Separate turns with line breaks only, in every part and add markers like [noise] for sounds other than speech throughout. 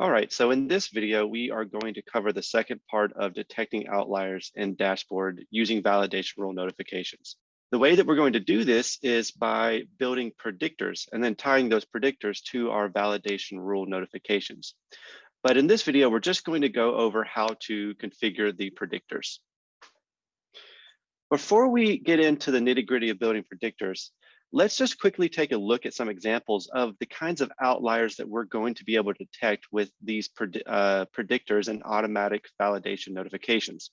All right, so in this video, we are going to cover the second part of detecting outliers in dashboard using validation rule notifications. The way that we're going to do this is by building predictors and then tying those predictors to our validation rule notifications. But in this video, we're just going to go over how to configure the predictors. Before we get into the nitty gritty of building predictors, let's just quickly take a look at some examples of the kinds of outliers that we're going to be able to detect with these pred uh, predictors and automatic validation notifications.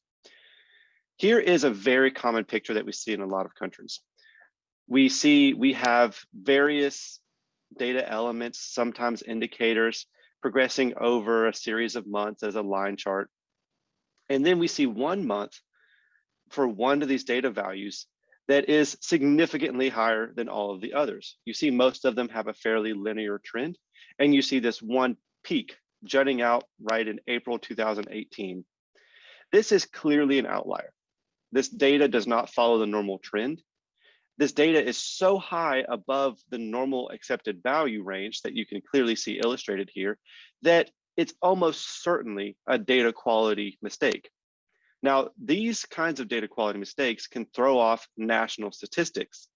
Here is a very common picture that we see in a lot of countries. We see we have various data elements, sometimes indicators, progressing over a series of months as a line chart. And then we see one month for one of these data values that is significantly higher than all of the others. You see most of them have a fairly linear trend, and you see this one peak jutting out right in April 2018. This is clearly an outlier. This data does not follow the normal trend. This data is so high above the normal accepted value range that you can clearly see illustrated here that it's almost certainly a data quality mistake. Now, these kinds of data quality mistakes can throw off national statistics.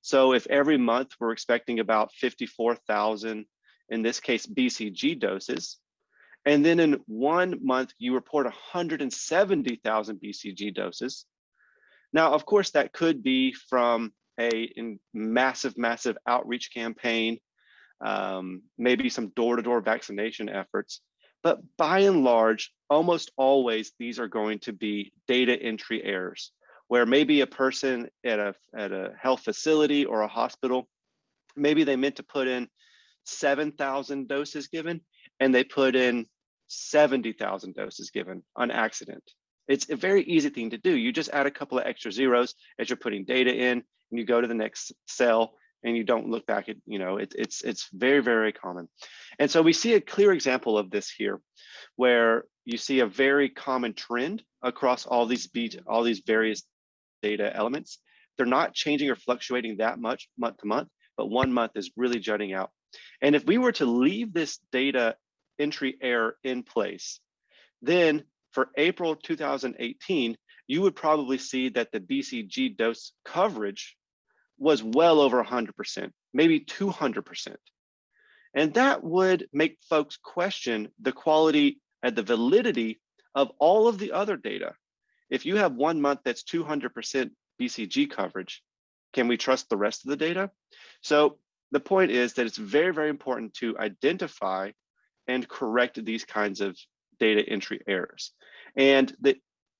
So if every month we're expecting about 54,000, in this case, BCG doses, and then in one month you report 170,000 BCG doses, now, of course, that could be from a massive, massive outreach campaign, um, maybe some door-to-door -door vaccination efforts. But by and large, almost always these are going to be data entry errors, where maybe a person at a, at a health facility or a hospital, maybe they meant to put in 7,000 doses given, and they put in 70,000 doses given on accident. It's a very easy thing to do. You just add a couple of extra zeros as you're putting data in and you go to the next cell and you don't look back at, you know, it, it's, it's very, very common. And so we see a clear example of this here, where you see a very common trend across all these beat, all these various data elements. They're not changing or fluctuating that much month to month, but one month is really jutting out. And if we were to leave this data entry error in place, then for April 2018, you would probably see that the BCG dose coverage was well over 100%, maybe 200%. And that would make folks question the quality and the validity of all of the other data. If you have one month that's 200% BCG coverage, can we trust the rest of the data? So the point is that it's very, very important to identify and correct these kinds of data entry errors. And the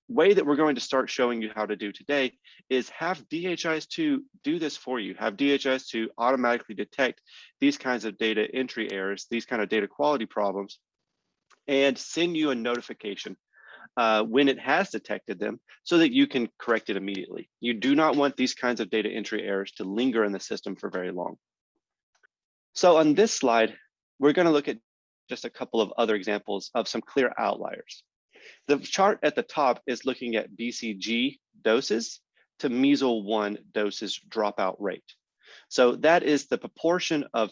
way that we're going to start showing you how to do today is have DHIS2 do this for you, have DHIS2 automatically detect these kinds of data entry errors, these kind of data quality problems, and send you a notification uh, when it has detected them so that you can correct it immediately. You do not want these kinds of data entry errors to linger in the system for very long. So on this slide, we're going to look at just a couple of other examples of some clear outliers. The chart at the top is looking at BCG doses to measles one doses dropout rate. So that is the proportion of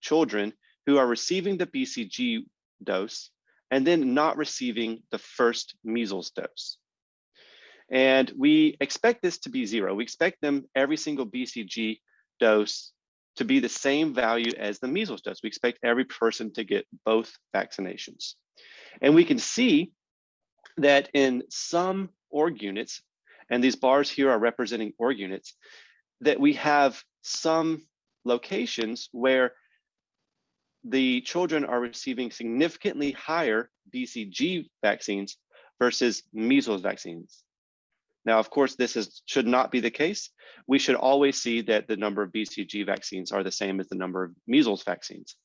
children who are receiving the BCG dose and then not receiving the first measles dose. And we expect this to be zero. We expect them every single BCG dose to be the same value as the measles dose. We expect every person to get both vaccinations. And we can see that in some org units, and these bars here are representing org units, that we have some locations where the children are receiving significantly higher BCG vaccines versus measles vaccines. Now, of course, this is, should not be the case. We should always see that the number of BCG vaccines are the same as the number of measles vaccines.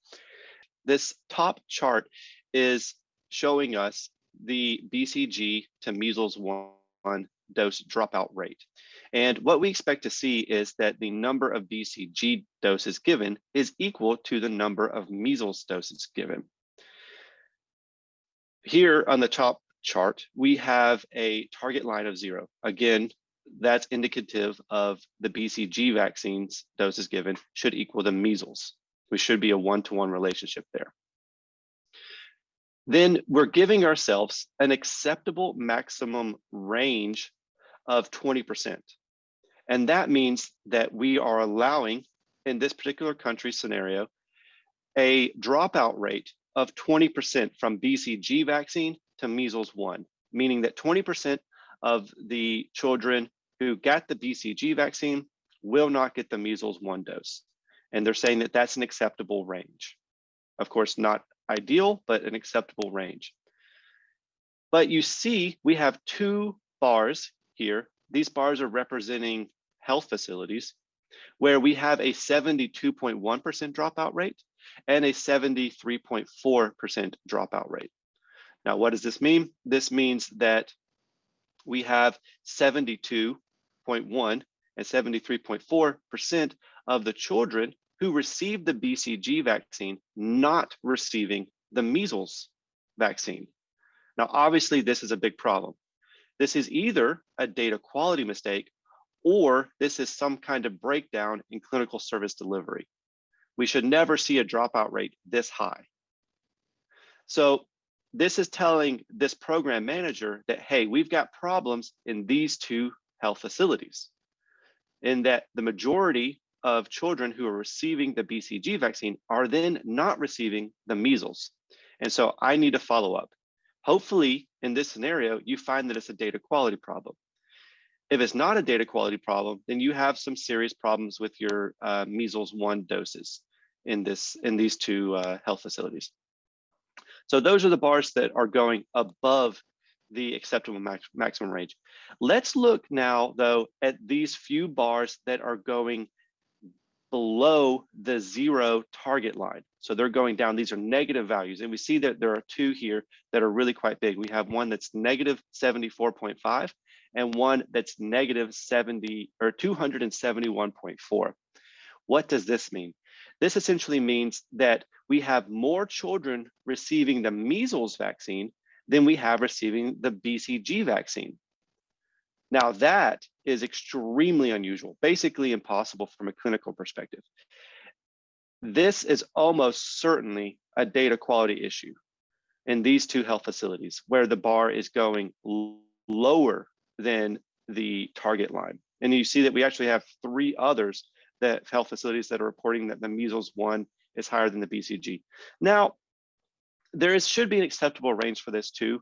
This top chart is showing us the BCG to measles one dose dropout rate. And what we expect to see is that the number of BCG doses given is equal to the number of measles doses given. Here on the top chart, we have a target line of zero. Again, that's indicative of the BCG vaccines doses given should equal the measles. We should be a one-to-one -one relationship there. then we're giving ourselves an acceptable maximum range of 20%. And that means that we are allowing, in this particular country scenario, a dropout rate of 20% from BCG vaccine to measles one, meaning that 20% of the children who got the BCG vaccine will not get the measles one dose. And they're saying that that's an acceptable range. Of course, not ideal, but an acceptable range. But you see, we have two bars here. These bars are representing health facilities where we have a 72.1% dropout rate and a 73.4% dropout rate. Now, what does this mean? This means that we have 72.1 and 73.4% of the children who received the BCG vaccine not receiving the measles vaccine. Now, obviously, this is a big problem. This is either a data quality mistake or this is some kind of breakdown in clinical service delivery. We should never see a dropout rate this high. So this is telling this program manager that, hey, we've got problems in these two health facilities in that the majority of children who are receiving the BCG vaccine are then not receiving the measles. And so I need to follow up. Hopefully in this scenario, you find that it's a data quality problem. If it's not a data quality problem, then you have some serious problems with your uh, measles one doses in this in these two uh, health facilities. So those are the bars that are going above the acceptable max maximum range. Let's look now, though, at these few bars that are going below the zero target line. So they're going down. These are negative values. And we see that there are two here that are really quite big. We have one that's negative 74.5 and one that's negative 70 or 271.4. What does this mean? This essentially means that we have more children receiving the measles vaccine than we have receiving the BCG vaccine. Now that is extremely unusual, basically impossible from a clinical perspective. This is almost certainly a data quality issue in these two health facilities where the bar is going lower than the target line. And you see that we actually have three others that health facilities that are reporting that the measles one is higher than the BCG. Now, there is, should be an acceptable range for this too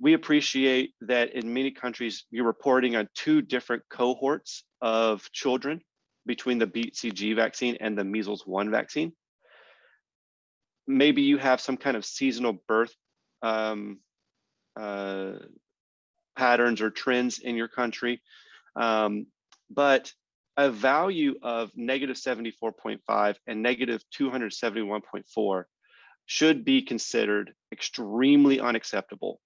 we appreciate that in many countries, you're reporting on two different cohorts of children between the BCG vaccine and the measles one vaccine. Maybe you have some kind of seasonal birth um, uh, patterns or trends in your country. Um, but a value of negative 74.5 and negative 271.4 should be considered extremely unacceptable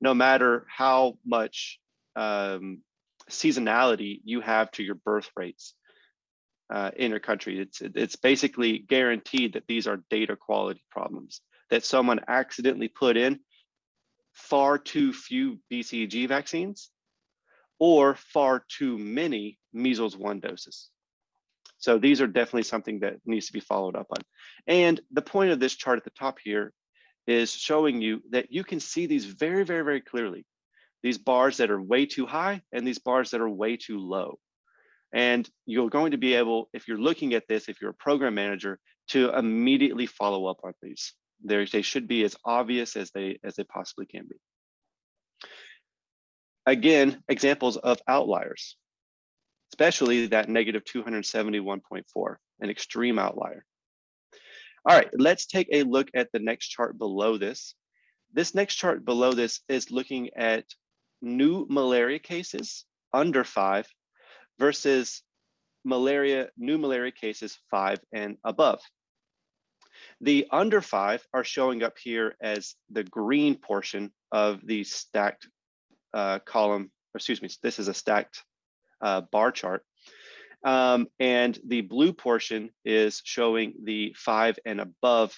no matter how much um, seasonality you have to your birth rates uh, in your country. It's, it's basically guaranteed that these are data quality problems, that someone accidentally put in far too few BCG vaccines or far too many measles one doses. So these are definitely something that needs to be followed up on. And the point of this chart at the top here is showing you that you can see these very, very, very clearly. These bars that are way too high and these bars that are way too low. And you're going to be able, if you're looking at this, if you're a program manager, to immediately follow up on these. They're, they should be as obvious as they, as they possibly can be. Again, examples of outliers, especially that negative 271.4, an extreme outlier. All right, let's take a look at the next chart below this. This next chart below this is looking at new malaria cases under five versus malaria, new malaria cases five and above. The under five are showing up here as the green portion of the stacked uh, column, excuse me, this is a stacked uh, bar chart. Um, and the blue portion is showing the five and above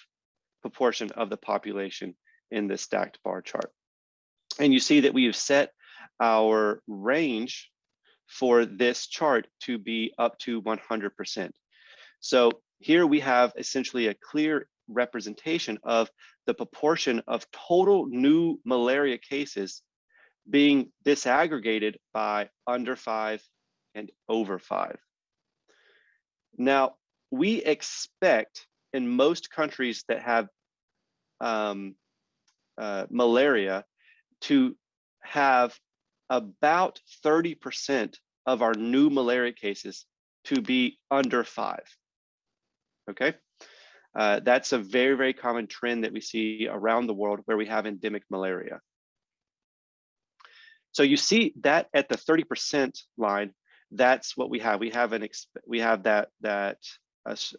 proportion of the population in the stacked bar chart. And you see that we have set our range for this chart to be up to 100%. So here we have essentially a clear representation of the proportion of total new malaria cases being disaggregated by under five and over five. Now, we expect in most countries that have um, uh, malaria to have about 30% of our new malaria cases to be under five. Okay, uh, that's a very, very common trend that we see around the world where we have endemic malaria. So you see that at the 30% line, that's what we have. We have an we have that that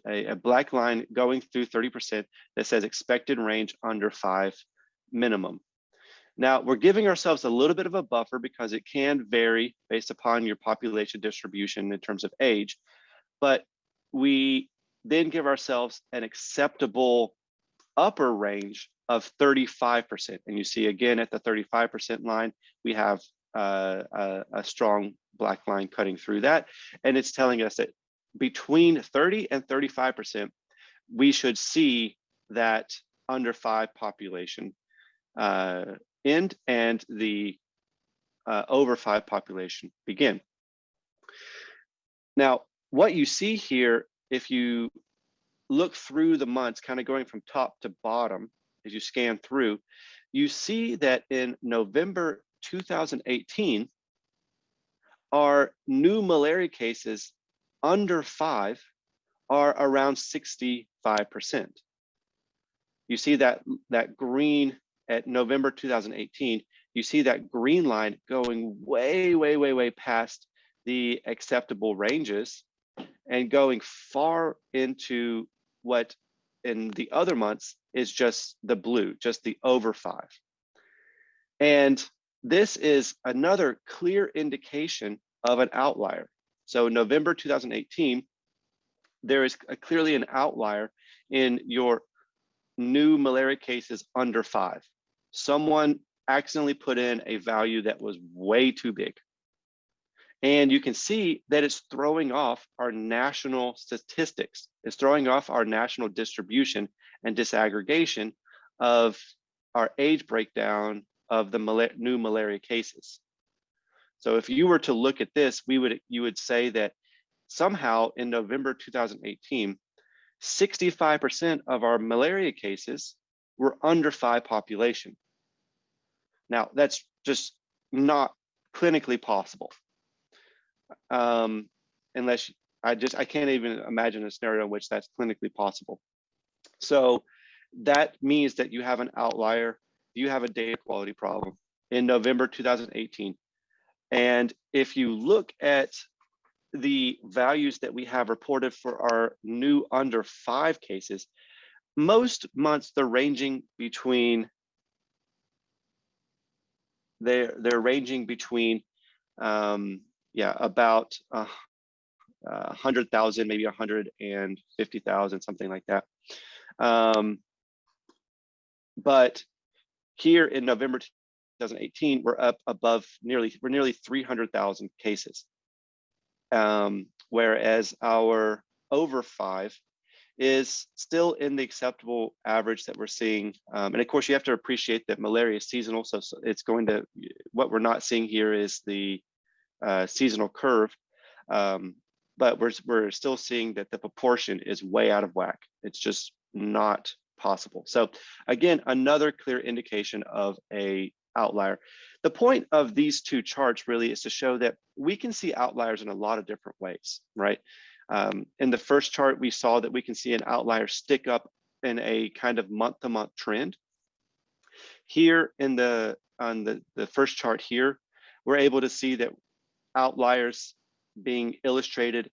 a, a black line going through 30% that says expected range under five minimum. Now we're giving ourselves a little bit of a buffer because it can vary based upon your population distribution in terms of age, but we then give ourselves an acceptable upper range of 35%. And you see again at the 35% line, we have uh, a, a strong black line cutting through that. And it's telling us that between 30 and 35%, we should see that under five population uh, end and the uh, over five population begin. Now, what you see here, if you look through the months, kind of going from top to bottom, as you scan through, you see that in November 2018, our new malaria cases under five are around 65%. You see that, that green at November 2018, you see that green line going way, way, way, way past the acceptable ranges and going far into what in the other months is just the blue, just the over five. And this is another clear indication of an outlier. So November 2018, there is a, clearly an outlier in your new malaria cases under five. Someone accidentally put in a value that was way too big. And you can see that it's throwing off our national statistics. It's throwing off our national distribution and disaggregation of our age breakdown of the mal new malaria cases. So if you were to look at this, we would you would say that somehow in November 2018, 65% of our malaria cases were under five population. Now that's just not clinically possible. Um, unless I just, I can't even imagine a scenario in which that's clinically possible. So that means that you have an outlier, you have a data quality problem in November 2018. And if you look at the values that we have reported for our new under five cases, most months they're ranging between they're they're ranging between um, yeah about uh, uh, 100,000 maybe 150,000 something like that um, but here in November 2018, we're up above nearly, we're nearly 300,000 cases. Um, whereas our over five is still in the acceptable average that we're seeing. Um, and of course, you have to appreciate that malaria is seasonal. So, so, it's going to, what we're not seeing here is the uh, seasonal curve. Um, but we're, we're still seeing that the proportion is way out of whack. It's just not possible. So again, another clear indication of a outlier. The point of these two charts really is to show that we can see outliers in a lot of different ways, right? Um, in the first chart, we saw that we can see an outlier stick up in a kind of month-to-month -month trend. Here in the on the, the first chart here, we're able to see that outliers being illustrated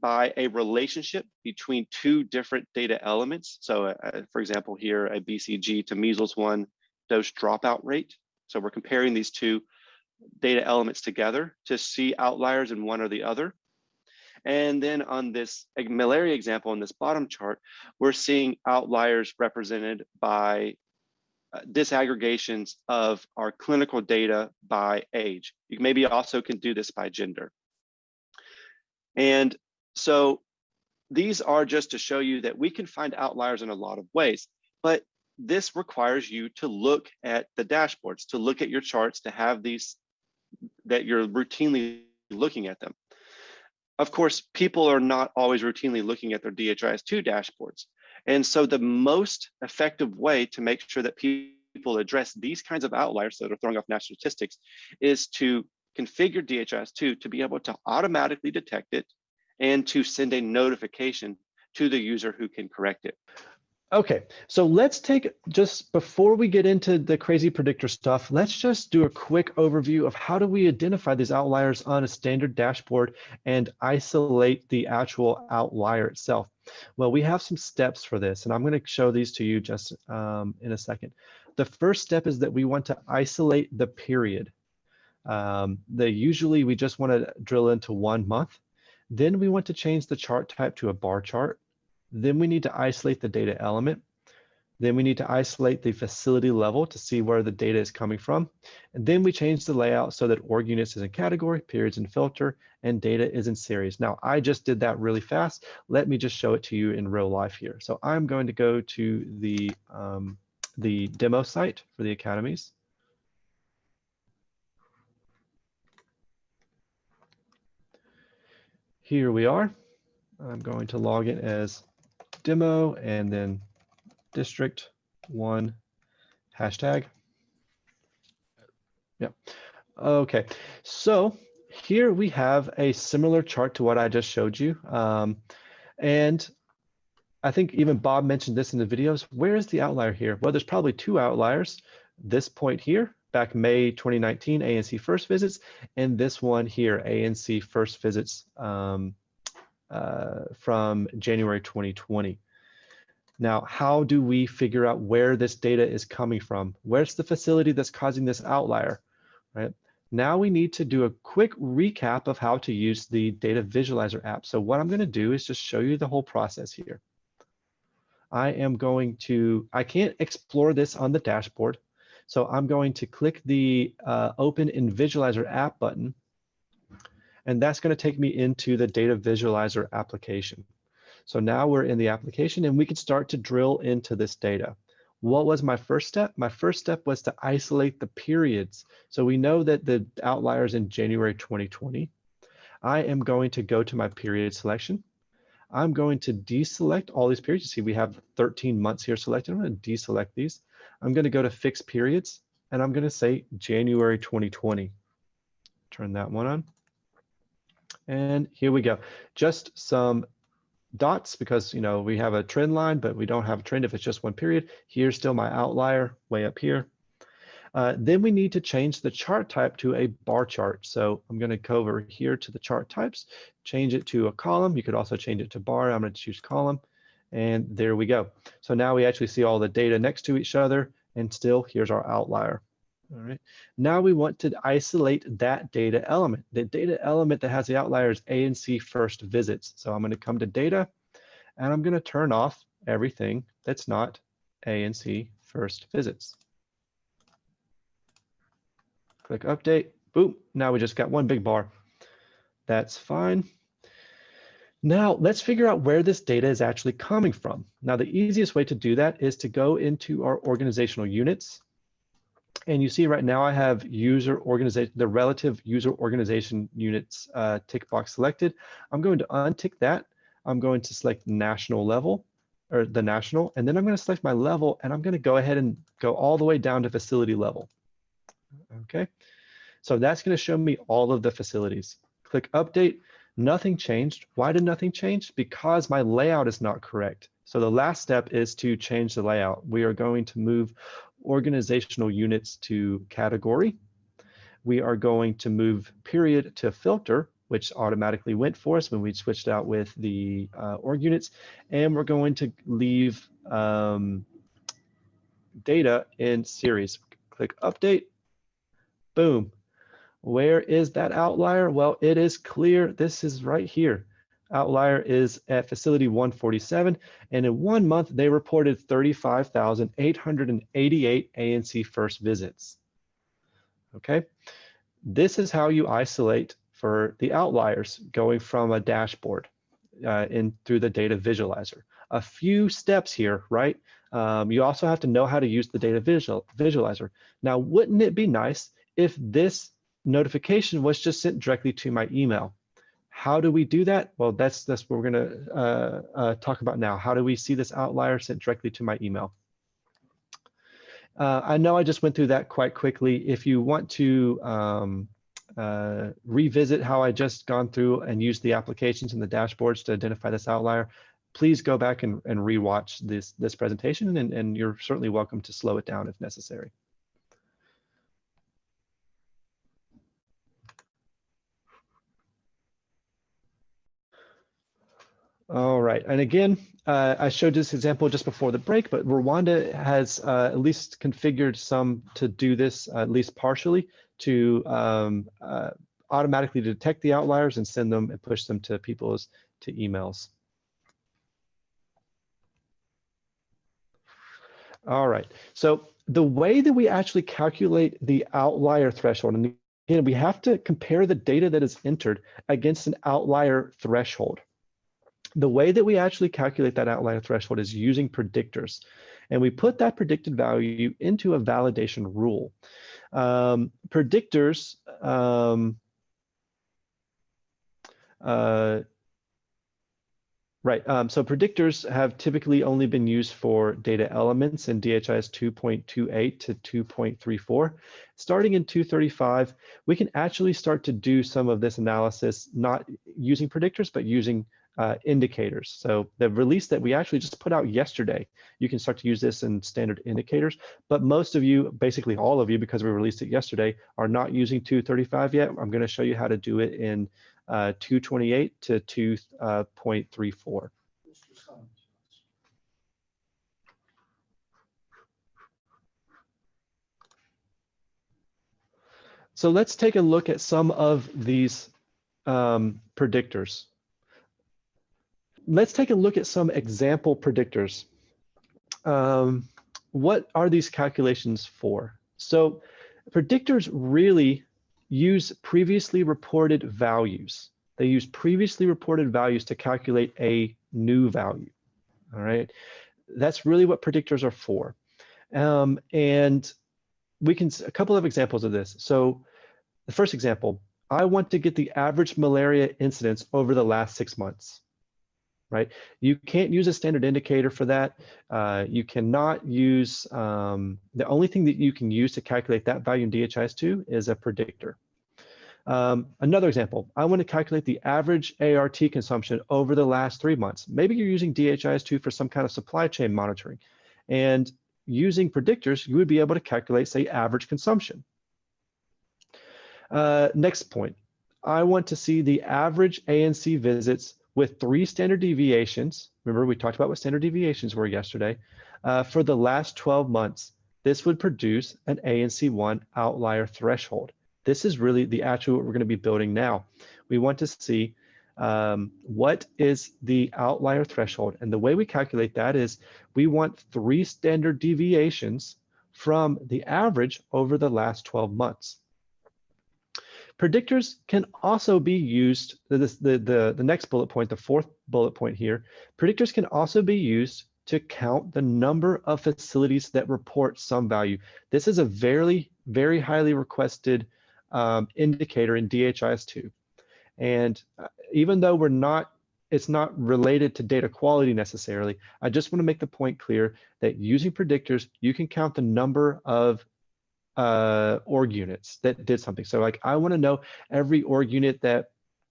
by a relationship between two different data elements. So uh, for example, here a BCG to measles one dose dropout rate. So we're comparing these two data elements together to see outliers in one or the other. And then on this malaria example in this bottom chart, we're seeing outliers represented by uh, disaggregations of our clinical data by age. You maybe also can do this by gender. And so
these are just to show you that we can find outliers in a lot of ways, but this requires you to look at the dashboards, to look at your charts, to have these that you're routinely looking at them. Of course, people are not always routinely looking at their DHIS2 dashboards. And so the most effective way to make sure that people address these kinds of outliers that are throwing off national statistics is to configure DHIS2 to be able to automatically detect it and to send a notification to the user who can correct it.
Okay, so let's take just before we get into the crazy predictor stuff, let's just do a quick overview of how do we identify these outliers on a standard dashboard and isolate the actual outlier itself. Well, we have some steps for this, and I'm going to show these to you just um, in a second. The first step is that we want to isolate the period. Um, the usually we just want to drill into one month. Then we want to change the chart type to a bar chart. Then we need to isolate the data element. Then we need to isolate the facility level to see where the data is coming from. And then we change the layout so that org units is in category, periods in filter, and data is in series. Now, I just did that really fast. Let me just show it to you in real life here. So I'm going to go to the, um, the demo site for the academies. Here we are. I'm going to log in as demo and then district one hashtag. Yep. Okay, so here we have a similar chart to what I just showed you. Um, and I think even Bob mentioned this in the videos. Where is the outlier here? Well, there's probably two outliers. This point here, back May 2019, ANC first visits, and this one here, ANC first visits um, uh, from January 2020. Now, how do we figure out where this data is coming from? Where's the facility that's causing this outlier, right? Now we need to do a quick recap of how to use the data visualizer app. So what I'm gonna do is just show you the whole process here. I am going to, I can't explore this on the dashboard. So I'm going to click the uh, open in visualizer app button and that's going to take me into the data visualizer application. So now we're in the application and we can start to drill into this data. What was my first step? My first step was to isolate the periods. So we know that the outliers in January 2020. I am going to go to my period selection. I'm going to deselect all these periods. You see, we have 13 months here selected. I'm going to deselect these. I'm going to go to fixed periods and I'm going to say January 2020. Turn that one on. And here we go. Just some dots because, you know, we have a trend line, but we don't have a trend if it's just one period. Here's still my outlier way up here. Uh, then we need to change the chart type to a bar chart. So I'm going to go over here to the chart types, change it to a column. You could also change it to bar. I'm going to choose column. And there we go. So now we actually see all the data next to each other. And still, here's our outlier. All right. Now we want to isolate that data element. The data element that has the outliers ANC first visits. So I'm going to come to data and I'm going to turn off everything that's not ANC first visits. Click update. Boom. Now we just got one big bar. That's fine. Now let's figure out where this data is actually coming from. Now the easiest way to do that is to go into our organizational units and you see right now I have user organization, the relative user organization units uh, tick box selected. I'm going to untick that. I'm going to select national level or the national, and then I'm going to select my level and I'm going to go ahead and go all the way down to facility level. Okay, so that's going to show me all of the facilities. Click update, nothing changed. Why did nothing change? Because my layout is not correct. So the last step is to change the layout. We are going to move organizational units to category. We are going to move period to filter, which automatically went for us when we switched out with the uh, org units. And we're going to leave um, data in series. Click update, boom. Where is that outlier? Well, it is clear. This is right here outlier is at facility 147. And in one month, they reported 35,888 ANC first visits. Okay, this is how you isolate for the outliers going from a dashboard. uh, in through the data visualizer. A few steps here, right? Um, you also have to know how to use the data visual, visualizer. Now, wouldn't it be nice if this notification was just sent directly to my email? How do we do that? Well, that's, that's what we're gonna uh, uh, talk about now. How do we see this outlier sent directly to my email? Uh, I know I just went through that quite quickly. If you want to um, uh, revisit how I just gone through and use the applications and the dashboards to identify this outlier, please go back and, and rewatch this, this presentation and, and you're certainly welcome to slow it down if necessary. All right, and again, uh, I showed this example just before the break, but Rwanda has uh, at least configured some to do this, uh, at least partially, to um, uh, automatically detect the outliers and send them and push them to people's to emails. All right, so the way that we actually calculate the outlier threshold, and again, we have to compare the data that is entered against an outlier threshold. The way that we actually calculate that outlier threshold is using predictors. And we put that predicted value into a validation rule. Um, predictors um, uh, Right. Um, so predictors have typically only been used for data elements in DHIS 2.28 to 2.34. Starting in 235, we can actually start to do some of this analysis, not using predictors, but using uh, indicators. So the release that we actually just put out yesterday, you can start to use this in standard indicators, but most of you, basically all of you, because we released it yesterday, are not using 235 yet. I'm gonna show you how to do it in uh, 228 to 2.34. Uh, so let's take a look at some of these um, predictors. Let's take a look at some example predictors. Um, what are these calculations for? So predictors really use previously reported values. They use previously reported values to calculate a new value. All right. That's really what predictors are for. Um, and we can, a couple of examples of this. So the first example, I want to get the average malaria incidence over the last six months right? You can't use a standard indicator for that. Uh, you cannot use, um, the only thing that you can use to calculate that value in DHIS2 is a predictor. Um, another example, I want to calculate the average ART consumption over the last three months. Maybe you're using DHIS2 for some kind of supply chain monitoring. And using predictors, you would be able to calculate, say, average consumption. Uh, next point, I want to see the average ANC visits with three standard deviations. Remember, we talked about what standard deviations were yesterday. Uh, for the last 12 months, this would produce an ANC1 outlier threshold. This is really the actual what we're going to be building now. We want to see um, what is the outlier threshold. And the way we calculate that is we want three standard deviations from the average over the last 12 months. Predictors can also be used, the, the, the, the next bullet point, the fourth bullet point here, predictors can also be used to count the number of facilities that report some value. This is a very, very highly requested um, indicator in DHIS2. And uh, even though we're not, it's not related to data quality necessarily, I just want to make the point clear that using predictors, you can count the number of uh, org units that did something. So like I want to know every org unit that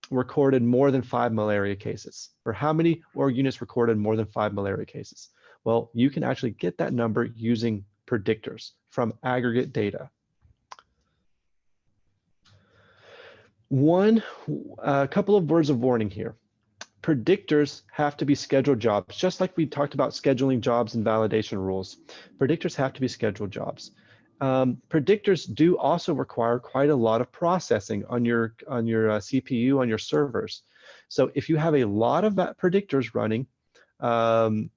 recorded more than five malaria cases or how many org units recorded more than five malaria cases. Well, you can actually get that number using predictors from aggregate data. One, a couple of words of warning here. Predictors have to be scheduled jobs, just like we talked about scheduling jobs and validation rules. Predictors have to be scheduled jobs um, predictors do also require quite a lot of processing on your on your uh, CPU on your servers. So if you have a lot of predictors running, um,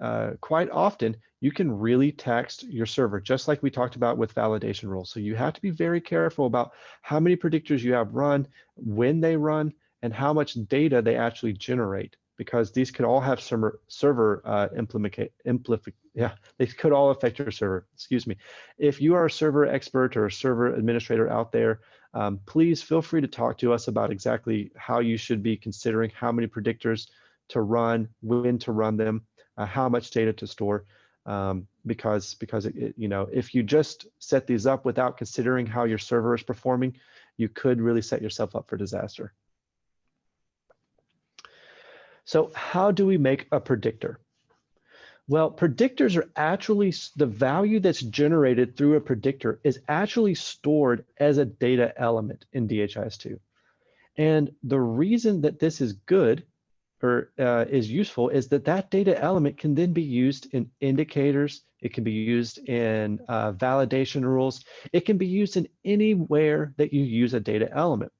uh, quite often you can really tax your server, just like we talked about with validation rules. So you have to be very careful about how many predictors you have run, when they run, and how much data they actually generate. Because these could all have server server uh, implement yeah they could all affect your server. Excuse me. If you are a server expert or a server administrator out there, um, please feel free to talk to us about exactly how you should be considering how many predictors to run, when to run them, uh, how much data to store. Um, because because it, it, you know if you just set these up without considering how your server is performing, you could really set yourself up for disaster. So how do we make a predictor? Well, predictors are actually, the value that's generated through a predictor is actually stored as a data element in DHIS2. And the reason that this is good or uh, is useful is that that data element can then be used in indicators. It can be used in uh, validation rules. It can be used in anywhere that you use a data element.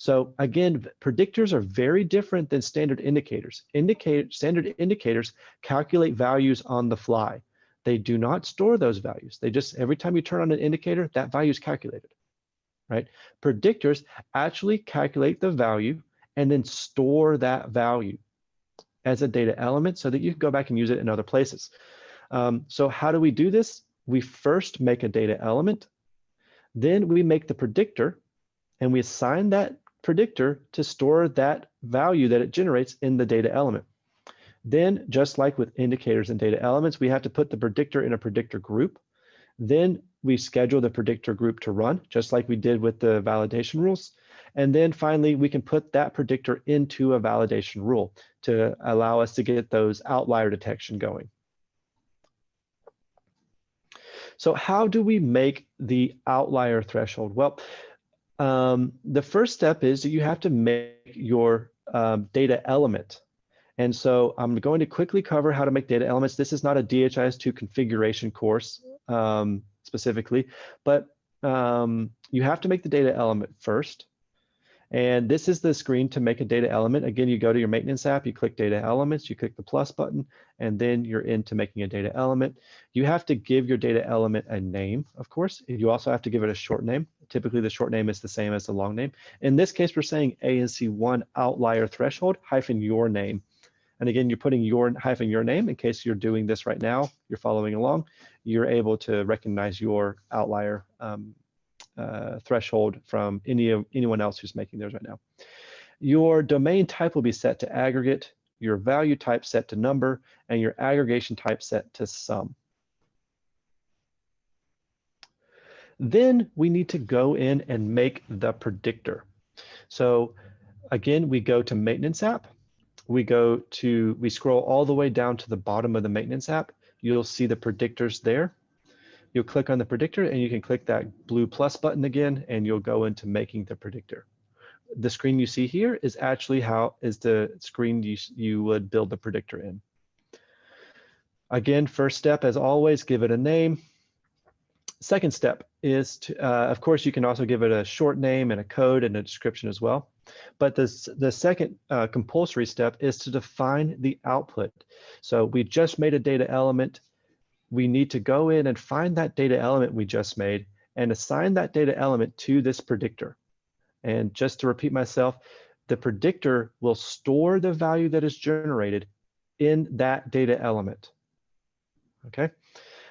So again, predictors are very different than standard indicators. Indicator, standard indicators calculate values on the fly. They do not store those values. They just, every time you turn on an indicator, that value is calculated, right? Predictors actually calculate the value and then store that value as a data element so that you can go back and use it in other places. Um, so how do we do this? We first make a data element, then we make the predictor, and we assign that predictor to store that value that it generates in the data element. Then, just like with indicators and data elements, we have to put the predictor in a predictor group. Then we schedule the predictor group to run, just like we did with the validation rules. And then finally, we can put that predictor into a validation rule to allow us to get those outlier detection going. So how do we make the outlier threshold? Well, um, the first step is that you have to make your um, data element. And so I'm going to quickly cover how to make data elements. This is not a DHIS2 configuration course um, specifically, but um, you have to make the data element first. And this is the screen to make a data element. Again, you go to your maintenance app, you click data elements, you click the plus button, and then you're into making a data element. You have to give your data element a name, of course. You also have to give it a short name. Typically the short name is the same as the long name. In this case, we're saying ANC1 outlier threshold hyphen your name. And again, you're putting your hyphen your name in case you're doing this right now, you're following along, you're able to recognize your outlier um, Uh, threshold from any of anyone else who's making theirs right now. Your domain type will be set to aggregate, your value type set to number, and your aggregation type set to sum. Then we need to go in and make the predictor. So again, we go to maintenance app. We go to, we scroll all the way down to the bottom of the maintenance app. You'll see the predictors there. You'll click on the predictor and you can click that blue plus button again and you'll go into making the predictor. The screen you see here is actually how is the screen you, you would build the predictor in. Again, first step, as always, give it a name. Second step is to, uh, of course, you can also give it a short name and a code and a description as well. But this, the second uh, compulsory step is to define the output. So we just made a data element. We need to go in and find that data element we just made and assign that data element to this predictor. And just to repeat myself, the predictor will store the value that is generated in that data element. Okay.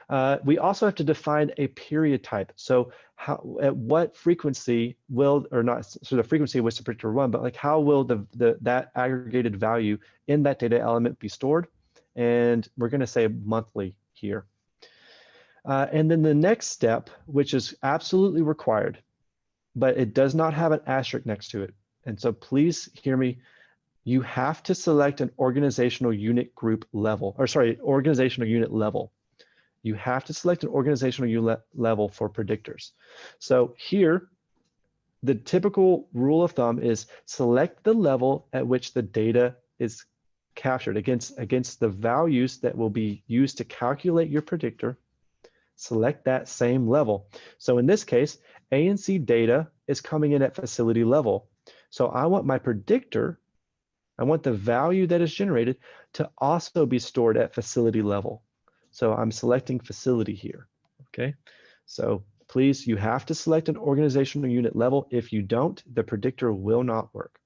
Uh, we also have to define a period type. So how, at what frequency will, or not, so the frequency was the predictor one, but like how will the, the that aggregated value in that data element be stored? And we're gonna say monthly here. Uh, and then the next step, which is absolutely required, but it does not have an asterisk next to it. And so please hear me, you have to select an organizational unit group level, or sorry, organizational unit level you have to select an organizational unit level for predictors. So here, the typical rule of thumb is select the level at which the data is captured against, against the values that will be used to calculate your predictor. Select that same level. So in this case, ANC data is coming in at facility level. So I want my predictor, I want the value that is generated to also be stored at facility level. So I'm selecting facility here, okay? So please, you have to select an organizational unit level. If you don't, the predictor will not work.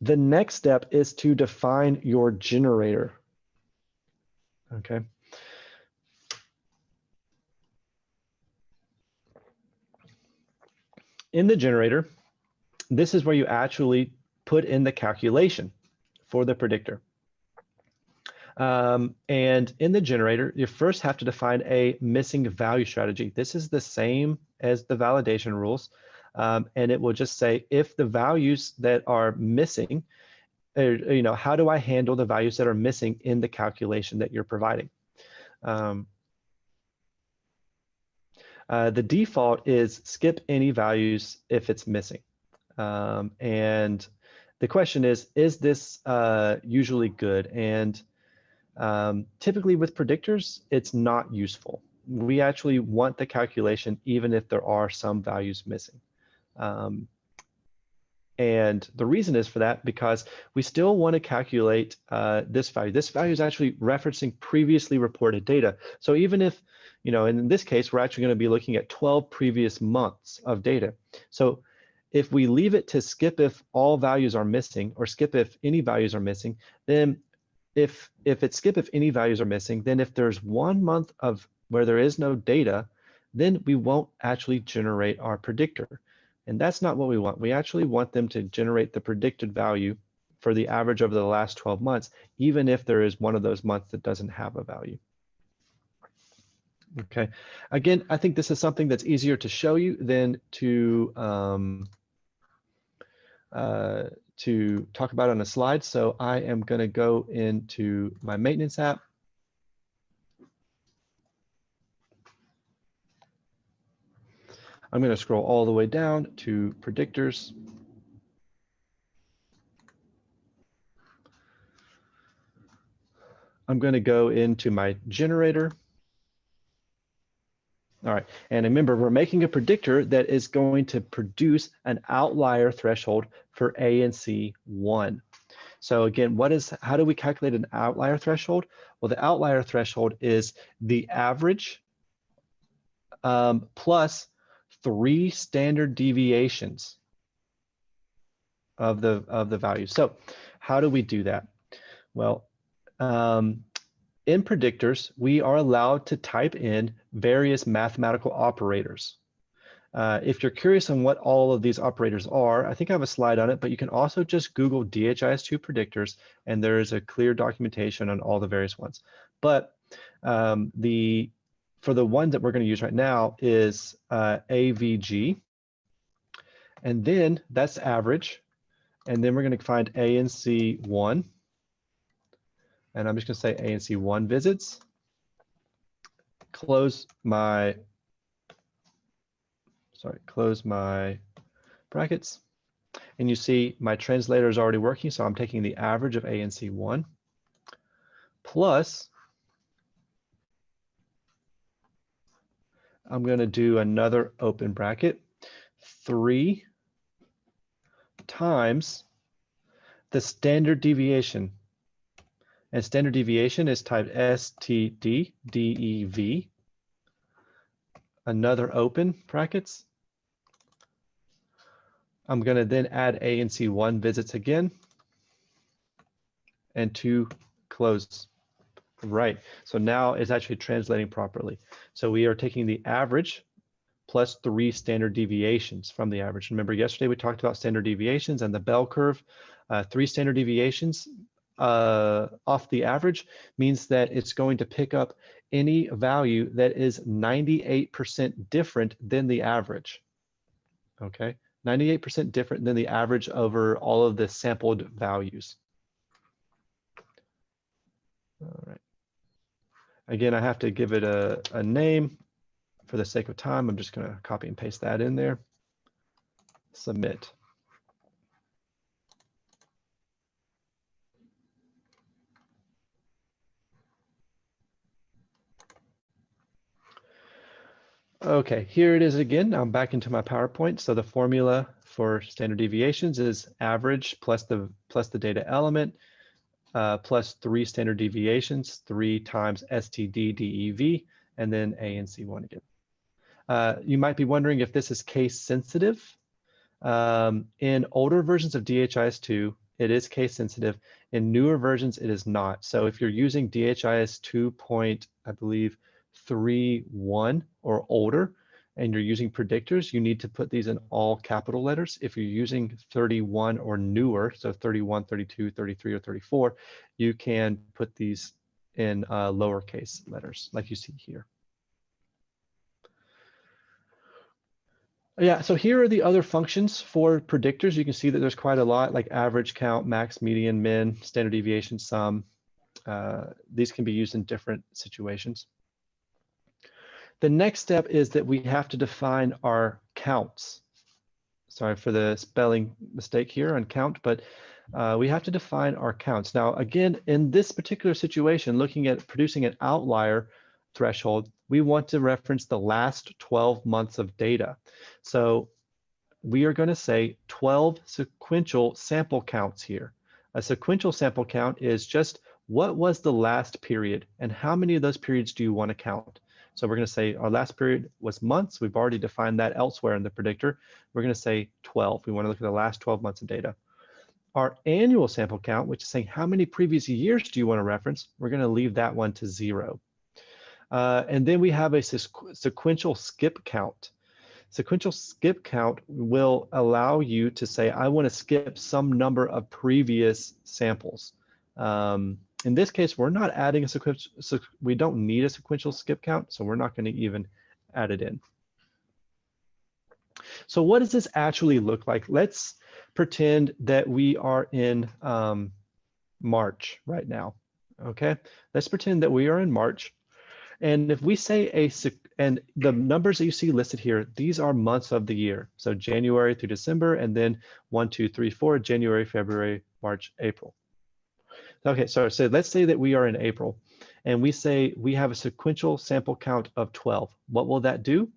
the next step is to define your generator. Okay. In the generator, this is where you actually put in the calculation for the predictor. Um, and in the generator, you first have to define a missing value strategy. This is the same as the validation rules. Um, and it will just say if the values that are missing, you know, how do I handle the values that are missing in the calculation that you're providing? Um, uh, the default is skip any values if it's missing. Um, and the question is, is this uh, usually good? And um, typically with predictors, it's not useful. We actually want the calculation even if there are some values missing. Um, and the reason is for that because we still want to calculate uh, this value. This value is actually referencing previously reported data. So even if, you know, in this case, we're actually going to be looking at 12 previous months of data. So if we leave it to skip if all values are missing or skip if any values are missing, then if if it's skip if any values are missing, then if there's one month of where there is no data, then we won't actually generate our predictor. And that's not what we want. We actually want them to generate the predicted value for the average over the last 12 months, even if there is one of those months that doesn't have a value. Okay, again, I think this is something that's easier to show you than to um, uh, to talk about on a slide. So I am going to go into my maintenance app. I'm going to scroll all the way down to predictors. I'm going to go into my generator. All right, and remember, we're making a predictor that is going to produce an outlier threshold for ANC one. So again, what is, how do we calculate an outlier threshold? Well, the outlier threshold is the average um, plus three standard deviations of the, of the value. So how do we do that? Well, um, in predictors, we are allowed to type in various mathematical operators. Uh, if you're curious on what all of these operators are, I think I have a slide on it, but you can also just Google DHIS2 predictors, and there is a clear documentation on all the various ones. But um, the for the one that we're going to use right now is uh, AVG, and then that's average, and then we're going to find ANC1, and I'm just going to say ANC one visits. Close my, sorry, close my brackets. And you see my translator is already working. So I'm taking the average of ANC one plus I'm going to do another open bracket, three times the standard deviation and standard deviation is typed STD Another open brackets. I'm going to then add ANC1 visits again and two close. Right. So now it's actually translating properly. So we are taking the average plus three standard deviations from the average. Remember yesterday we talked about standard deviations and the bell curve. Uh, three standard deviations uh, off the average means that it's going to pick up any value that is 98% different than the average. Okay, 98% different than the average over all of the sampled values. All right. Again, I have to give it a, a name for the sake of time. I'm just going to copy and paste that in there. Submit. Okay, here it is again. I'm back into my PowerPoint. So the formula for standard deviations is average plus the plus the data element uh, plus three standard deviations, three times STD DEV, and then ANC1 again. Uh, you might be wondering if this is case sensitive. Um, in older versions of DHIS2, it is case sensitive. In newer versions, it is not. So if you're using DHIS 2. Point, I believe 3.1 or older, and you're using predictors, you need to put these in all capital letters. If you're using 31 or newer, so 31, 32, 33, or 34, you can put these in uh, lowercase letters like you see here. Yeah, so here are the other functions for predictors. You can see that there's quite a lot like average count, max, median, min, standard deviation, sum. Uh, these can be used in different situations. The next step is that we have to define our counts. Sorry for the spelling mistake here on count, but uh, we have to define our counts. Now, again, in this particular situation, looking at producing an outlier threshold, we want to reference the last 12 months of data. So we are going to say 12 sequential sample counts here. A sequential sample count is just what was the last period and how many of those periods do you want to count? So we're going to say our last period was months. We've already defined that elsewhere in the predictor. We're going to say 12. We want to look at the last 12 months of data. Our annual sample count, which is saying how many previous years do you want to reference, we're going to leave that one to zero. Uh, and then we have a sequential skip count. Sequential skip count will allow you to say, I want to skip some number of previous samples. Um, in this case, we're not adding a sequential, we don't need a sequential skip count, so we're not going to even add it in. So what does this actually look like? Let's pretend that we are in um, March right now. Okay, let's pretend that we are in March. And if we say a, and the numbers that you see listed here, these are months of the year. So January through December, and then one, two, three, four, January, February, March, April. Okay, so, so let's say that we are in April and we say we have a sequential sample count of 12. What will that do?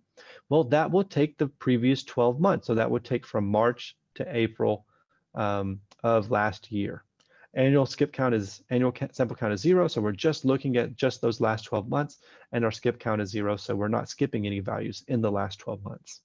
Well, that will take the previous 12 months. So that would take from March to April um, of last year. Annual skip count is annual sample count is zero. So we're just looking at just those last 12 months and our skip count is zero. So we're not skipping any values in the last 12 months.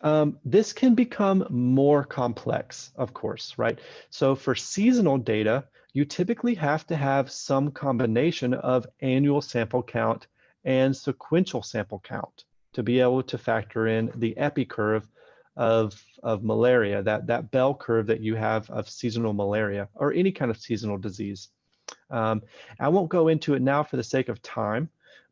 Um, this can become more complex, of course, right? So for seasonal data, you typically have to have some combination of annual sample count and sequential sample count to be able to factor in the epi curve of, of malaria, that, that bell curve that you have of seasonal malaria or any kind of seasonal disease. Um, I won't go into it now for the sake of time,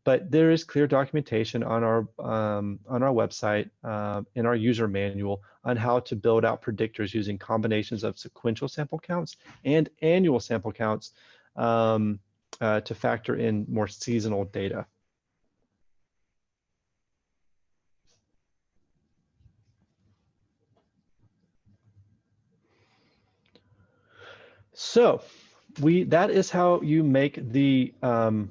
but there is clear documentation on our um, on our website uh, in our user manual on how to build out predictors using combinations of sequential sample counts and annual sample counts um, uh, to factor in more seasonal data. So we that is how you make the um,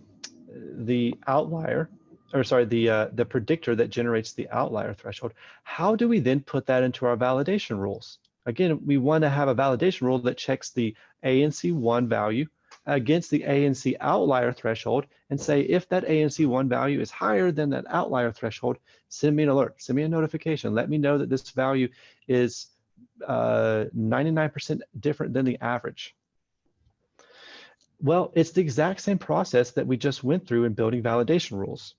the outlier, or sorry, the, uh, the predictor that generates the outlier threshold, how do we then put that into our validation rules? Again, we want to have a validation rule that checks the ANC1 value against the ANC outlier threshold and say, if that ANC1 value is higher than that outlier threshold, send me an alert, send me a notification, let me know that this value is 99% uh, different than the average. Well, it's the exact same process that we just went through in building validation rules.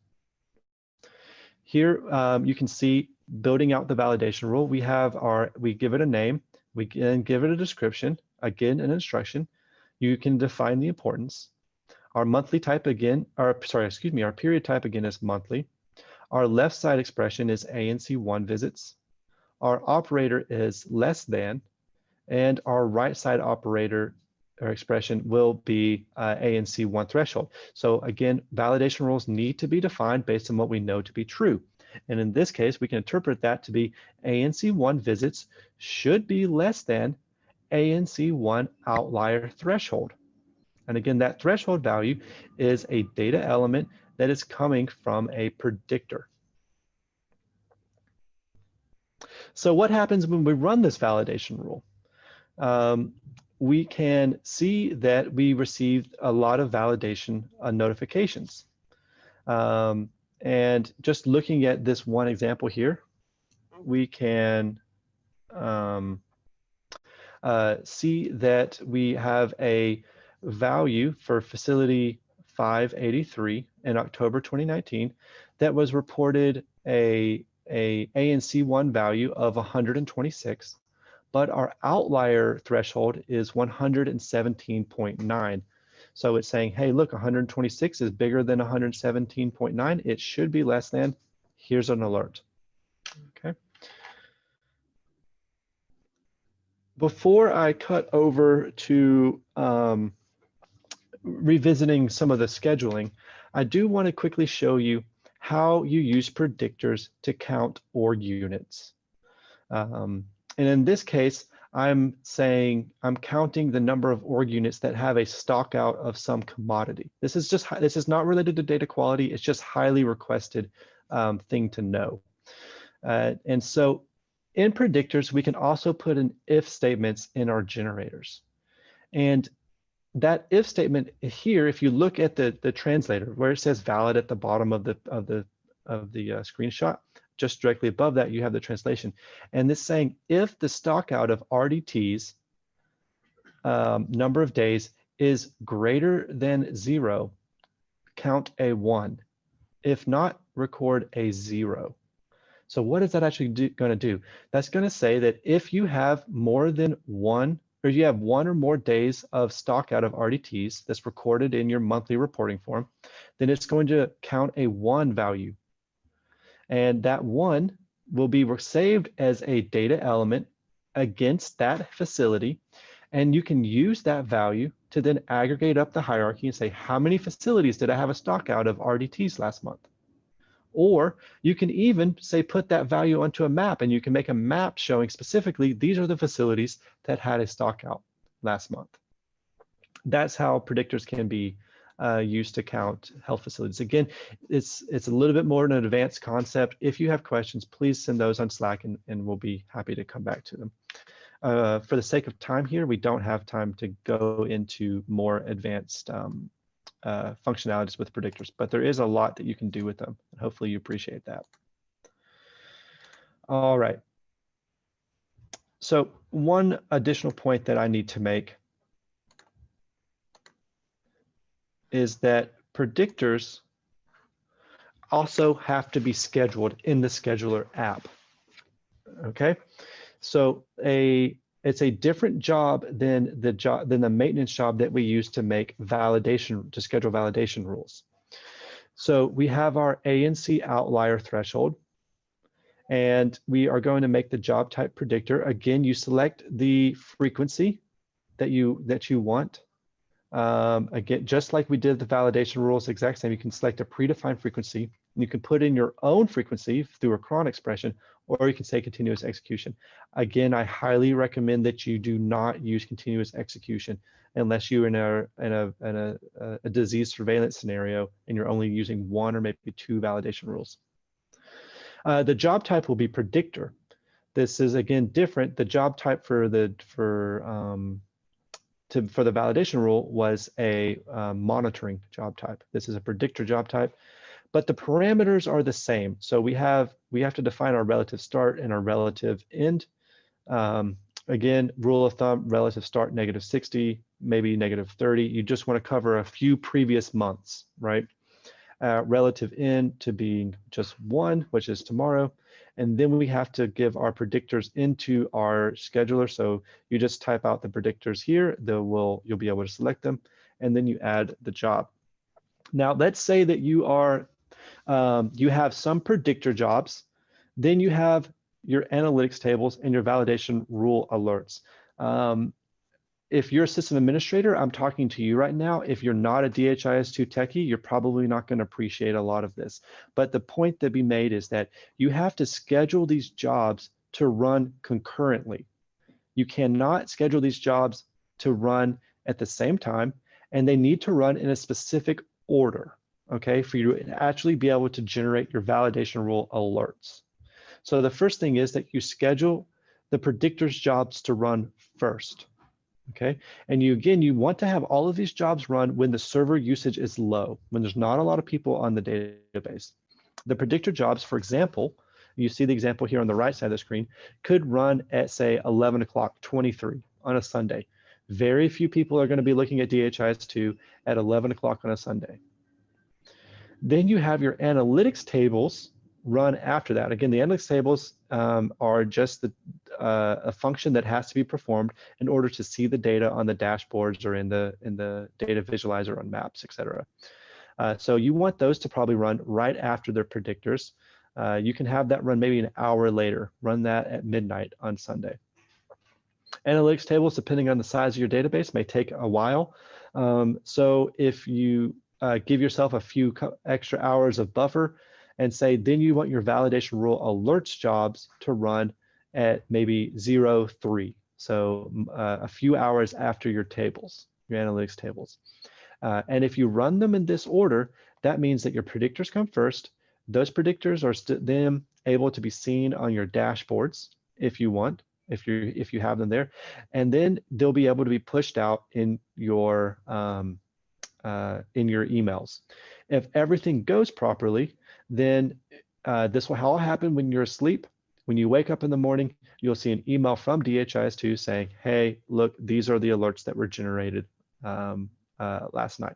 Here um, you can see building out the validation rule. We have our, we give it a name, we can give it a description, again, an instruction. You can define the importance. Our monthly type again, or sorry, excuse me, our period type again is monthly. Our left side expression is ANC1 visits. Our operator is less than, and our right side operator or expression will be uh, ANC one threshold. So again, validation rules need to be defined based on what we know to be true. And in this case, we can interpret that to be ANC one visits should be less than ANC one outlier threshold. And again, that threshold value is a data element that is coming from a predictor. So what happens when we run this validation rule? Um, we can see that we received a lot of validation uh, notifications. Um, and just looking at this one example here, we can um, uh, see that we have a value for facility 583 in October 2019 that was reported a, a ANC1 value of 126, but our outlier threshold is 117.9. So it's saying, hey, look, 126 is bigger than 117.9. It should be less than. Here's an alert. Okay. Before I cut over to um, revisiting some of the scheduling, I do want to quickly show you how you use predictors to count org units. Um, and in this case, I'm saying I'm counting the number of org units that have a stock out of some commodity. This is just this is not related to data quality. It's just highly requested um, thing to know. Uh, and so in predictors, we can also put in if statements in our generators. And that if statement here, if you look at the, the translator where it says valid at the bottom of the of the of the uh, screenshot, just directly above that, you have the translation. And this saying if the stock out of RDTs um, number of days is greater than zero, count a one. If not, record a zero. So what is that actually going to do? That's going to say that if you have more than one, or you have one or more days of stock out of RDTs that's recorded in your monthly reporting form, then it's going to count a one value. And that one will be saved as a data element against that facility. And you can use that value to then aggregate up the hierarchy and say, how many facilities did I have a stock out of RDTs last month? Or you can even say, put that value onto a map and you can make a map showing specifically, these are the facilities that had a stock out last month. That's how predictors can be uh, used to count health facilities. Again, it's it's a little bit more an advanced concept. If you have questions, please send those on Slack and, and we'll be happy to come back to them. Uh, for the sake of time here, we don't have time to go into more advanced um, uh, functionalities with predictors, but there is a lot that you can do with them. And hopefully you appreciate that. All right. So one additional point that I need to make is that predictors also have to be scheduled in the scheduler app. Okay, so a it's a different job than the job than the maintenance job that we use to make validation to schedule validation rules. So we have our ANC outlier threshold, and we are going to make the job type predictor. Again, you select the frequency that you that you want. Um, again, just like we did the validation rules, exact same. You can select a predefined frequency. You can put in your own frequency through a cron expression, or you can say continuous execution. Again, I highly recommend that you do not use continuous execution unless you're in a in a in a, a disease surveillance scenario and you're only using one or maybe two validation rules. Uh, the job type will be predictor. This is again different. The job type for the for um, to for the validation rule was a uh, monitoring job type. This is a predictor job type but the parameters are the same. So we have we have to define our relative start and our relative end. Um, again, rule of thumb, relative start negative 60, maybe negative 30. You just want to cover a few previous months, right? Uh, relative end to being just one, which is tomorrow. And then we have to give our predictors into our scheduler. So you just type out the predictors here, they will, you'll be able to select them, and then you add the job. Now, let's say that you are um, you have some predictor jobs, then you have your analytics tables and your validation rule alerts. Um, if you're a system administrator, I'm talking to you right now. If you're not a DHIS2 techie, you're probably not going to appreciate a lot of this. But the point that be made is that you have to schedule these jobs to run concurrently. You cannot schedule these jobs to run at the same time, and they need to run in a specific order okay, for you to actually be able to generate your validation rule alerts. So the first thing is that you schedule the predictors jobs to run first, okay? And you, again, you want to have all of these jobs run when the server usage is low, when there's not a lot of people on the database. The predictor jobs, for example, you see the example here on the right side of the screen, could run at say 11 o'clock 23 on a Sunday. Very few people are going to be looking at DHIS2 at 11 o'clock on a Sunday. Then you have your analytics tables run after that. Again, the analytics tables um, are just the, uh, a function that has to be performed in order to see the data on the dashboards or in the in the data visualizer on maps, etc. Uh, so you want those to probably run right after their predictors. Uh, you can have that run maybe an hour later. Run that at midnight on Sunday. Analytics tables, depending on the size of your database, may take a while. Um, so if you uh, give yourself a few extra hours of buffer and say, then you want your validation rule alerts jobs to run at maybe zero, three. So uh, a few hours after your tables, your analytics tables. Uh, and if you run them in this order, that means that your predictors come first. Those predictors are then able to be seen on your dashboards if you want, if you if you have them there, and then they'll be able to be pushed out in your um, uh, in your emails. If everything goes properly, then uh, this will all happen when you're asleep. When you wake up in the morning, you'll see an email from DHIS2 saying, hey, look, these are the alerts that were generated um, uh, last night.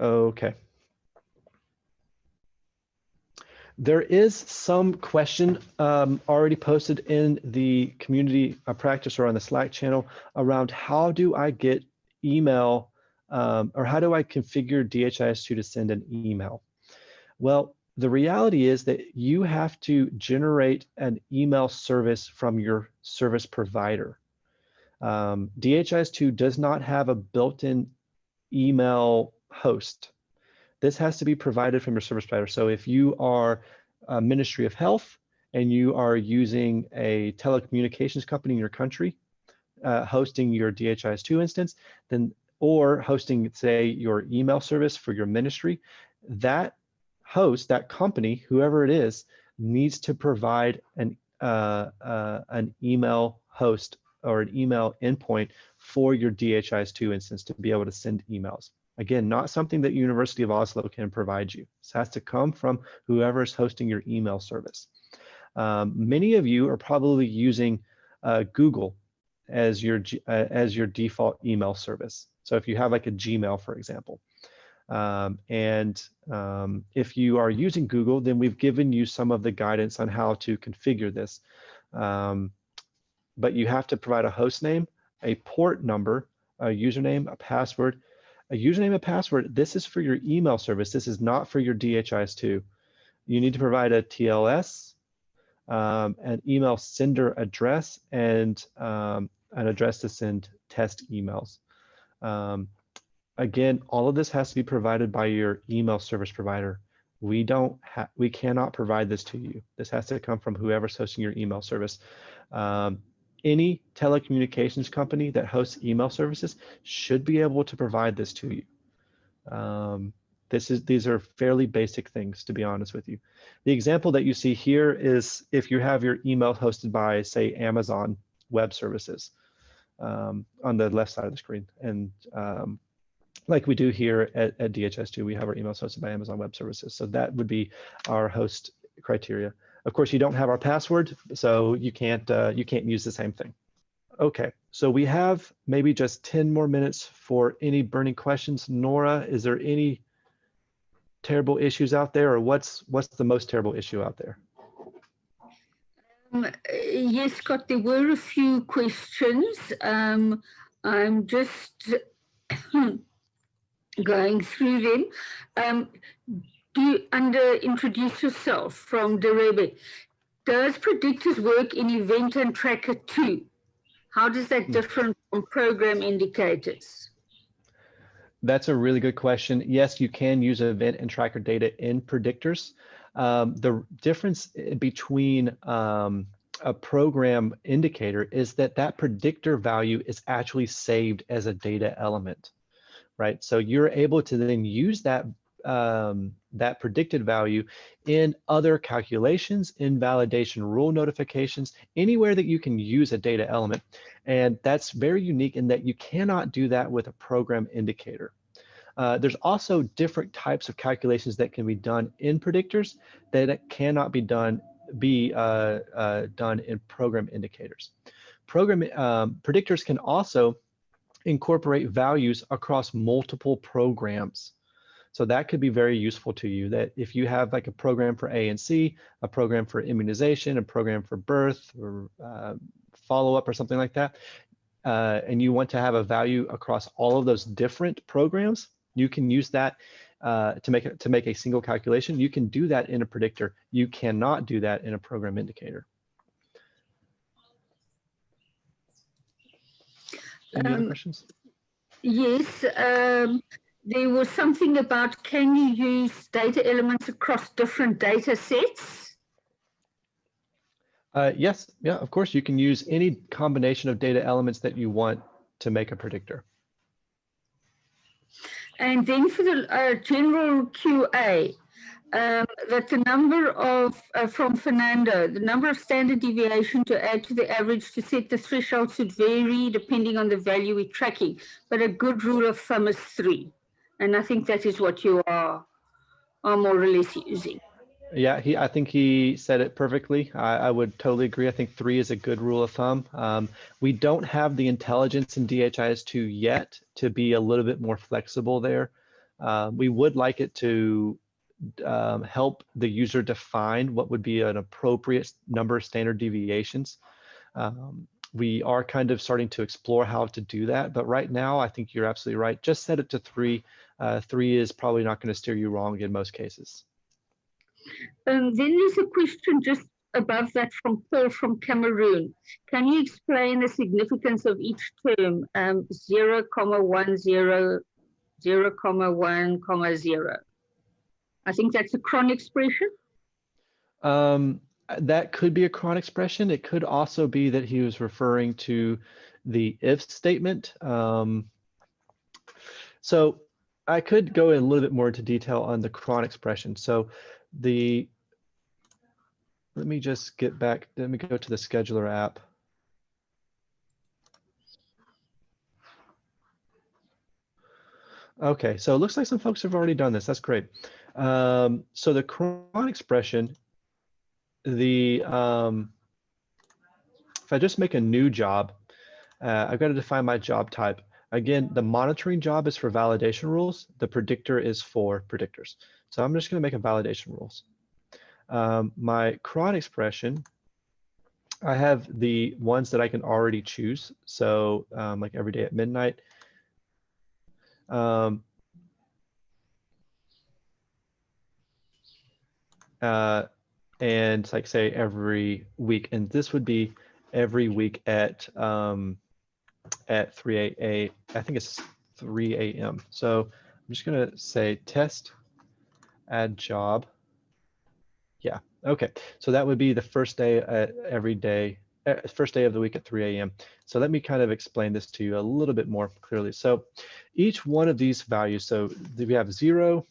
Okay. There is some question um, already posted in the community uh, practice or on the Slack channel around how do I get email um, or how do I configure DHIS2 to send an email? Well, the reality is that you have to generate an email service from your service provider. Um, DHIS2 does not have a built-in email host. This has to be provided from your service provider. So if you are a Ministry of Health and you are using a telecommunications company in your country, uh, hosting your DHIS2 instance, then or hosting, say, your email service for your ministry, that host, that company, whoever it is, needs to provide an uh, uh, an email host or an email endpoint for your DHIS2 instance to be able to send emails. Again, not something that University of Oslo can provide you. This has to come from whoever is hosting your email service. Um, many of you are probably using uh, Google as your uh, as your default email service. So if you have like a Gmail, for example, um, and um, if you are using Google, then we've given you some of the guidance on how to configure this. Um, but you have to provide a host name, a port number, a username, a password, a username and password, this is for your email service. This is not for your DHIS2. You need to provide a TLS, um, an email sender address, and um, an address to send test emails. Um, again, all of this has to be provided by your email service provider. We don't have, we cannot provide this to you. This has to come from whoever's hosting your email service. Um, any telecommunications company that hosts email services should be able to provide this to you. Um, this is these are fairly basic things to be honest with you. The example that you see here is if you have your email hosted by say Amazon Web Services um, on the left side of the screen, and um, like we do here at, at DHIS2, we have our emails hosted by Amazon Web Services. So that would be our host criteria. Of course, you don't have our password, so you can't uh, you can't use the same thing. Okay, so we have maybe just 10 more minutes for any burning questions. Nora, is there any terrible issues out there or what's what's the most terrible issue out there?
Um, yes, Scott, there were a few questions. Um, I'm just [coughs] going through them. Um, do under introduce yourself from Derebe. Does predictors work in event and tracker too? How does that hmm. differ from program indicators?
That's a really good question. Yes, you can use event and tracker data in predictors. Um, the difference between um, a program indicator is that that predictor value is actually saved as a data element, right? So you're able to then use that um, that predicted value in other calculations, in validation rule notifications, anywhere that you can use a data element. And that's very unique in that you cannot do that with a program indicator. Uh, there's also different types of calculations that can be done in predictors that cannot be done be uh, uh, done in program indicators. Program um, predictors can also incorporate values across multiple programs. So that could be very useful to you that if you have like a program for ANC, a program for immunization, a program for birth or uh, follow-up or something like that, uh, and you want to have a value across all of those different programs, you can use that uh, to make to make a single calculation. You can do that in a predictor. You cannot do that in a program indicator. Any other
Um,
questions?
Yes, um, there was something about can you use data elements across different data sets?
Uh, yes, yeah, of course, you can use any combination of data elements that you want to make a predictor.
And then for the uh, general QA, um, that the number of, uh, from Fernando, the number of standard deviation to add to the average to set the threshold should vary depending on the value we're tracking, but a good rule of thumb is three. And I think that is what you are, are more or less using.
Yeah, he. I think he said it perfectly. I, I would totally agree. I think three is a good rule of thumb. Um, we don't have the intelligence in DHIS2 yet to be a little bit more flexible there. Uh, we would like it to um, help the user define what would be an appropriate number of standard deviations. Um, we are kind of starting to explore how to do that, but right now I think you're absolutely right. Just set it to three. Uh, three is probably not going to steer you wrong in most cases.
Um, then there's a question just above that from Paul from Cameroon. Can you explain the significance of each term, um, 0, comma 1, 0, 0, comma 1, comma 0? I think that's a cron expression.
Um, that could be a cron expression. It could also be that he was referring to the if statement. Um, so I could go in a little bit more into detail on the cron expression. So the, let me just get back, let me go to the scheduler app. Okay, so it looks like some folks have already done this. That's great. Um, so the cron expression, the um, if I just make a new job, uh, I've got to define my job type. Again, the monitoring job is for validation rules. The predictor is for predictors. So I'm just going to make a validation rules. Um, my cron expression, I have the ones that I can already choose. So um, like every day at midnight. Um, uh, and like say every week, and this would be every week at um, at 3 a, I think it's 3 a.m. So I'm just gonna say test add job. Yeah, okay. So that would be the first day at every day, uh, first day of the week at 3 a.m. So let me kind of explain this to you a little bit more clearly. So each one of these values, so we have zero,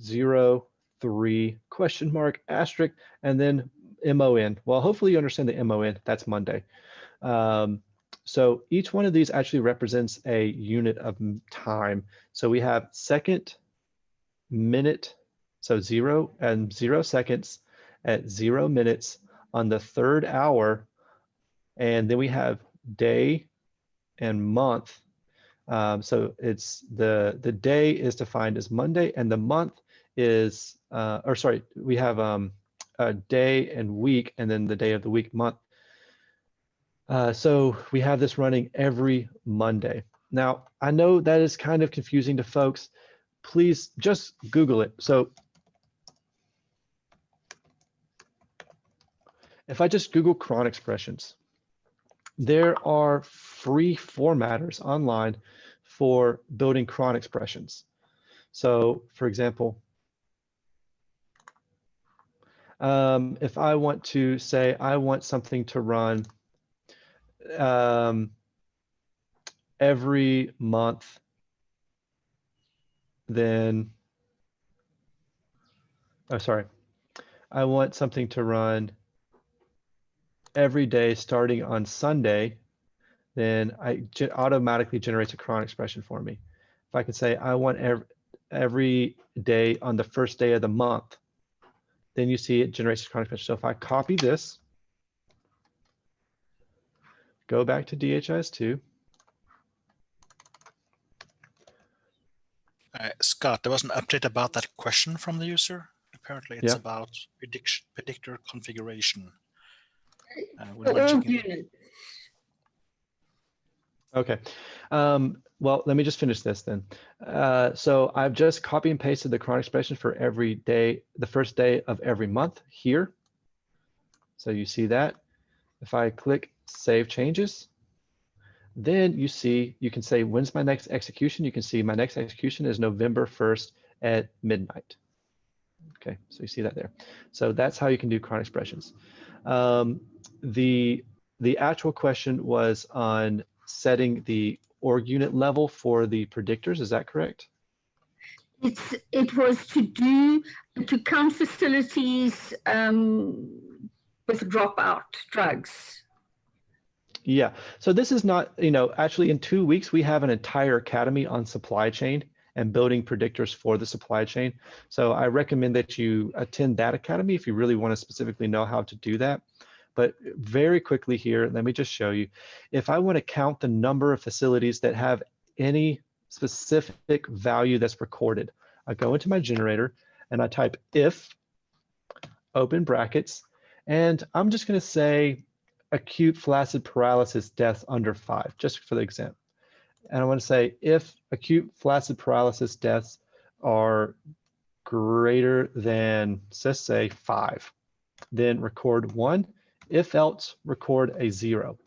zero, three, question mark, asterisk, and then MON. Well, hopefully you understand the MON, that's Monday. Um, so each one of these actually represents a unit of time. So we have second, minute, so zero and zero seconds at zero minutes on the third hour. And then we have day and month. Um, so it's the, the day is defined as Monday and the month is, uh, or sorry, we have um, a day and week and then the day of the week month. Uh, so we have this running every Monday. Now, I know that is kind of confusing to folks. Please just Google it. So if I just Google cron expressions, there are free formatters online for building cron expressions. So for example, um, if I want to say I want something to run um, every month, then, oh, sorry, I want something to run every day starting on Sunday, then I automatically generates a cron expression for me. If I could say I want every, every day on the first day of the month, then you see it generates a cron expression. So if I copy this, go back to DHIS2,
Uh, Scott, there was an update about that question from the user. Apparently, it's
Yeah.
about prediction, predictor configuration. Uh, would
For
you mind
all
checking-
units.
Okay. Um, well, let me just finish this then. Uh, so I've just copy and pasted the cron expression for every day, the first day of every month here. So you see that. If I click Save Changes, then you see, you can say, when's my next execution? You can see my next execution is November 1st at midnight. Okay, so you see that there. So that's how you can do cron expressions. Um, the, the actual question was on setting the org unit level for the predictors. Is that correct?
It's, it was to do, to count facilities um, with dropout drugs.
Yeah. So this is not, you know, actually in two weeks, we have an entire academy on supply chain and building predictors for the supply chain. So I recommend that you attend that academy if you really want to specifically know how to do that. But very quickly here, let me just show you. If I want to count the number of facilities that have any specific value that's recorded, I go into my generator and I type if, open brackets, and I'm just going to say acute flaccid paralysis deaths under five, just for the example. And I want to say if acute flaccid paralysis deaths are greater than, let's say five, then record one. If else, record a zero.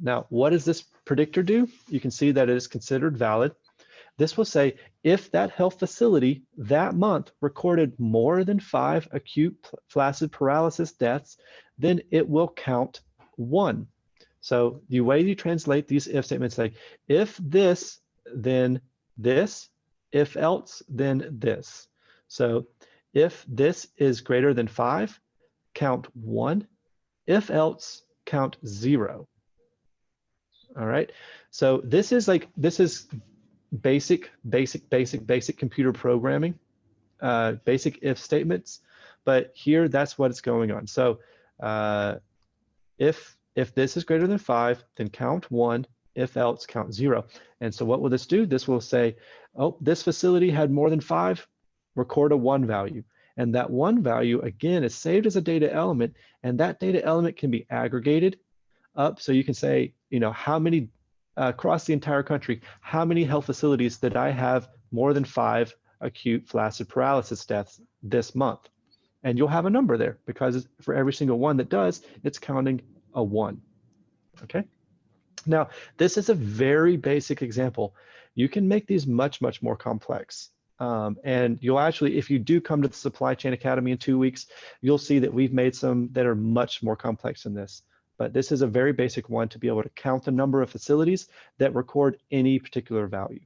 Now, what does this predictor do? You can see that it is considered valid. This will say if that health facility that month recorded more than five acute flaccid paralysis deaths, then it will count one. So the way you translate these if statements say, if this, then this, if else, then this. So if this is greater than five, count one. If else, count zero. All right. So this is like, this is basic, basic, basic, basic computer programming, uh, basic if statements. But here, that's what is going on. So uh, if if this is greater than five, then count one. If else, count zero. And so what will this do? This will say, oh, this facility had more than five, record a one value. And that one value, again, is saved as a data element. And that data element can be aggregated up. So you can say, you know, how many uh, across the entire country, how many health facilities did I have more than five acute flaccid paralysis deaths this month? And you'll have a number there because for every single one that does, it's counting a one, okay? Now, this is a very basic example. You can make these much, much more complex. Um, and you'll actually, if you do come to the Supply Chain Academy in two weeks, you'll see that we've made some that are much more complex than this. But this is a very basic one to be able to count the number of facilities that record any particular value.